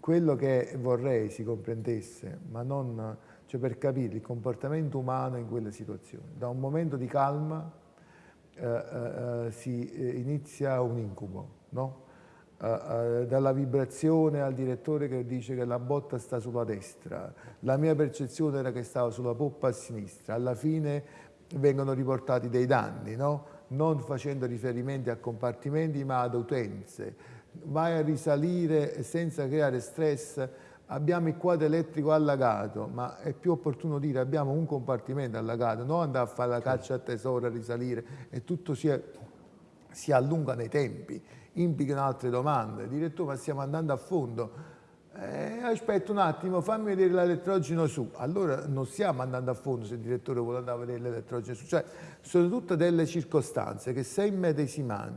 quello che vorrei si comprendesse, ma non cioè per capire il comportamento umano in quelle situazioni. Da un momento di calma eh, eh, eh si eh, inizia un incubo, no? Uh, dalla vibrazione al direttore che dice che la botta sta sulla destra, la mia percezione era che stava sulla poppa a sinistra, alla fine vengono riportati dei danni, no? non facendo riferimenti a compartimenti ma ad utenze, vai a risalire senza creare stress, abbiamo il quadro elettrico allagato, ma è più opportuno dire abbiamo un compartimento allagato, non andare a fare la caccia a tesoro, a risalire e tutto si, è, si allunga nei tempi implicano altre domande. Direttore, ma stiamo andando a fondo. Eh, aspetta un attimo, fammi vedere l'elettrogeno su. Allora non stiamo andando a fondo se il direttore vuole andare a vedere l'elettrogeno su. Cioè, sono tutte delle circostanze che se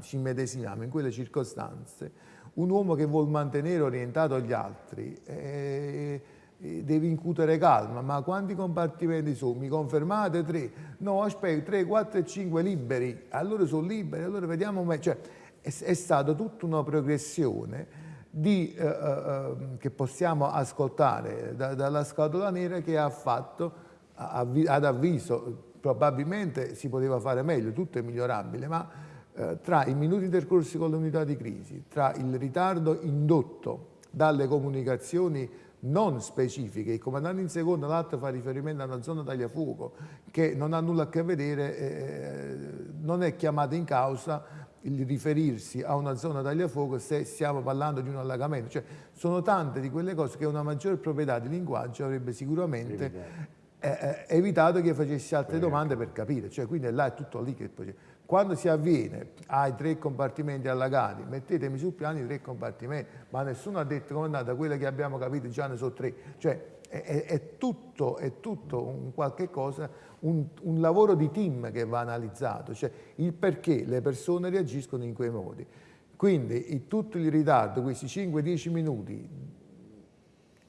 ci immedesimiamo in quelle circostanze, un uomo che vuole mantenere orientato gli altri eh, eh, deve incutere calma. Ma quanti compartimenti sono? Mi confermate tre? No, aspetta, tre, quattro e cinque liberi. Allora sono liberi, allora vediamo... Cioè, è, è stata tutta una progressione di, eh, eh, che possiamo ascoltare da, dalla scatola nera che ha fatto, ad avviso, probabilmente si poteva fare meglio, tutto è migliorabile, ma eh, tra i minuti intercorsi con le unità di crisi, tra il ritardo indotto dalle comunicazioni non specifiche, il comandante in seconda, l'altro fa riferimento a una zona tagliafuoco che non ha nulla a che vedere, eh, non è chiamata in causa il riferirsi a una zona tagliafuoco se stiamo parlando di un allagamento. Cioè, sono tante di quelle cose che una maggior proprietà di linguaggio avrebbe sicuramente eh, evitato che facessi altre domande per capire. Cioè, quindi là è tutto lì che poi... Quando si avviene ai tre compartimenti allagati, mettetemi sul piano i tre compartimenti, ma nessuno ha detto come è andata, quelle che abbiamo capito già ne sono tre. Cioè, è, è, tutto, è tutto un qualche cosa, un, un, lavoro di team che va analizzato, cioè il perché le persone reagiscono in quei modi. Quindi tutto il ritardo, questi 5-10 minuti,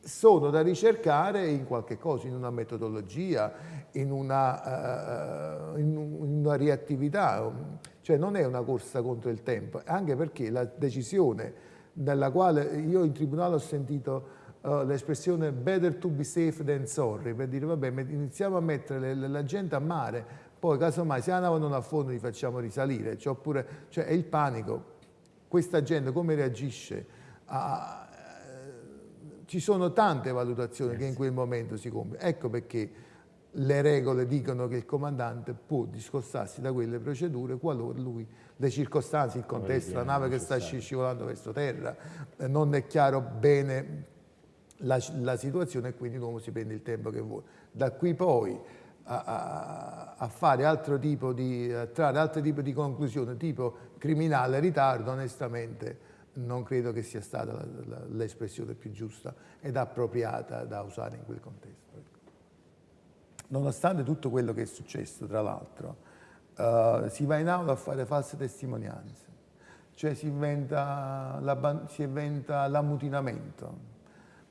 sono da ricercare in qualche cosa, in una metodologia, in una, uh, in una reattività, cioè non è una corsa contro il tempo, anche perché la decisione nella quale io in tribunale ho sentito uh, l'espressione better to be safe than sorry, per dire vabbè iniziamo a mettere le, la gente a mare, poi casomai se andavano a fondo li facciamo risalire, cioè, oppure, cioè è il panico, questa gente come reagisce? A, ci sono tante valutazioni yes. che in quel momento si compiono, ecco perché le regole dicono che il comandante può discostarsi da quelle procedure qualora lui, le circostanze, il contesto, la nave che sta scivolando verso terra, eh, non è chiaro bene la, la situazione e quindi l'uomo si prende il tempo che vuole. Da qui poi a, a, a fare altro tipo di, a trarre altro tipo di conclusione, tipo criminale ritardo, onestamente non credo che sia stata l'espressione più giusta ed appropriata da usare in quel contesto. Nonostante tutto quello che è successo, tra l'altro, uh, si va in aula a fare false testimonianze, cioè si inventa l'ammutinamento,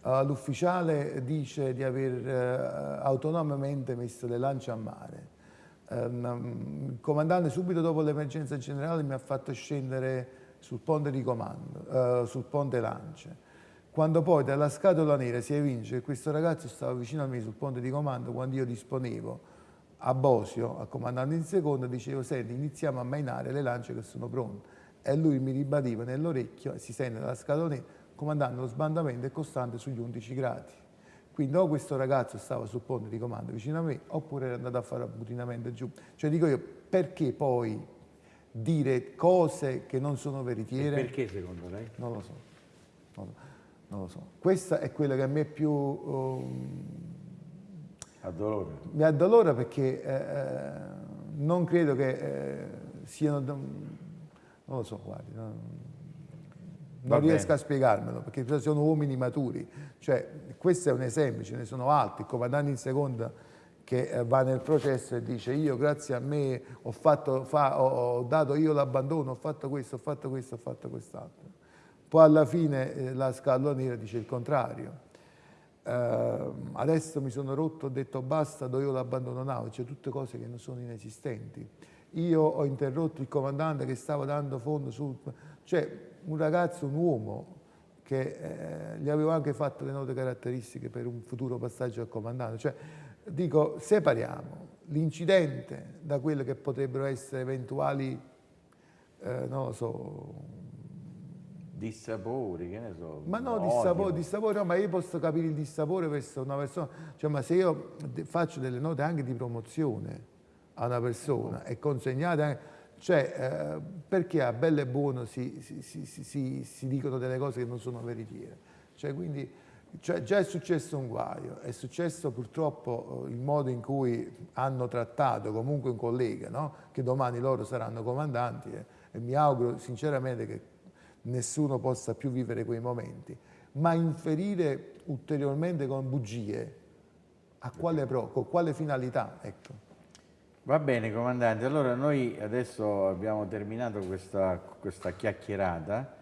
Uh, L'ufficiale dice di aver uh, autonomamente messo le lance a mare. Il comandante subito dopo l'emergenza generale mi ha fatto scendere sul ponte di comando, uh, sul ponte lance. Quando poi dalla scatola nera si evince che questo ragazzo stava vicino a me sul ponte di comando, quando io disponevo a Bosio, al comandante in seconda, dicevo, senti, iniziamo a mainare le lance che sono pronte. E lui mi ribadiva nell'orecchio, si sente dalla scatola nera, comandante, lo sbandamento è costante sugli 11 gradi. Quindi o questo ragazzo stava sul ponte di comando vicino a me, oppure era andato a fare abbutinamento giù. Cioè dico io, perché poi dire cose che non sono veritiere? E perché secondo lei? Non lo so. Non, non lo so. Questa è quella che a me più... Um, addolora? Mi addolora perché eh, eh, non credo che eh, siano... Non lo so, guardi. Non, non riesco a spiegarmelo perché sono uomini maturi. Cioè, questo è un esempio, ce ne sono altri. Il comandante in seconda che eh, va nel processo e dice io grazie a me ho, fatto, fa, ho, ho dato io l'abbandono, ho fatto questo, ho fatto questo, ho fatto quest'altro. Poi alla fine eh, la scatola nera dice il contrario. Uh, adesso mi sono rotto, ho detto basta, do io l'abbandono nave, cioè tutte cose che non sono inesistenti. Io ho interrotto il comandante che stava dando fondo sul... Cioè, un ragazzo, un uomo che eh, gli avevo anche fatto le note caratteristiche per un futuro passaggio al comandante. Cioè, dico, separiamo l'incidente da quelle che potrebbero essere eventuali, eh, non lo so, Dissapori, che ne so. ma no, odio. dissapore, dissapore, no, ma io posso capire il dissapore verso una persona, cioè, ma se io faccio delle note anche di promozione a una persona e consegnate anche, cioè, eh, perché a bello e buono si- si- si- si dicono delle cose che non sono veritiere? Cioè, quindi, cioè, già è successo un guaio, è successo purtroppo eh, il modo in cui hanno trattato comunque un collega, no? che domani loro saranno comandanti e, e mi auguro sinceramente che nessuno possa più vivere quei momenti, ma inferire ulteriormente con bugie, a quale pro, con quale finalità? Ecco. Va bene, comandante. Allora noi adesso abbiamo terminato questa, questa chiacchierata